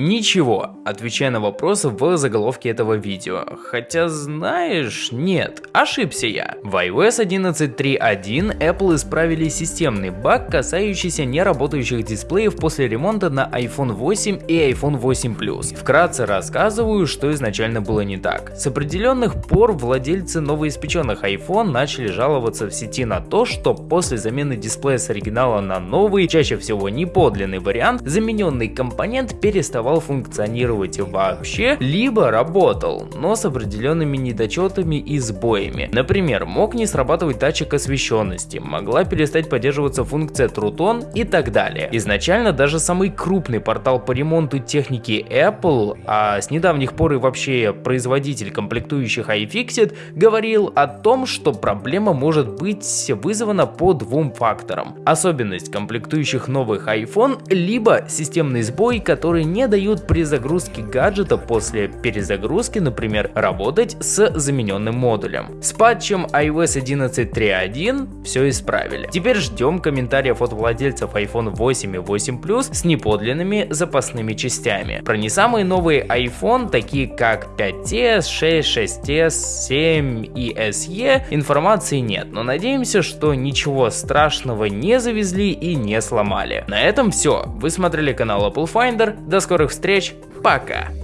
Ничего, отвечая на вопросы в заголовке этого видео. Хотя знаешь, нет, ошибся я. В iOS 11.3.1 Apple исправили системный баг, касающийся неработающих дисплеев после ремонта на iPhone 8 и iPhone 8 Plus. Вкратце рассказываю, что изначально было не так. С определенных пор владельцы новоиспеченных iPhone начали жаловаться в сети на то, что после замены дисплея с оригинала на новый, чаще всего не подлинный вариант, замененный компонент переставал функционировать вообще, либо работал, но с определенными недочетами и сбоями. Например, мог не срабатывать датчик освещенности, могла перестать поддерживаться функция Трутон и так далее. Изначально даже самый крупный портал по ремонту техники Apple, а с недавних пор и вообще производитель комплектующих iFixit, говорил о том, что проблема может быть вызвана по двум факторам. Особенность комплектующих новых iPhone, либо системный сбой, который не дают при загрузке гаджета после перезагрузки, например, работать с замененным модулем. С патчем iOS 11.3.1 все исправили. Теперь ждем комментариев от владельцев iPhone 8 и 8 Plus с неподлинными запасными частями. Про не самые новые iPhone, такие как 5s, 6, 6s, 7 и SE, информации нет, но надеемся, что ничего страшного не завезли и не сломали. На этом все. Вы смотрели канал Apple Finder. До скорых встреч. Пока.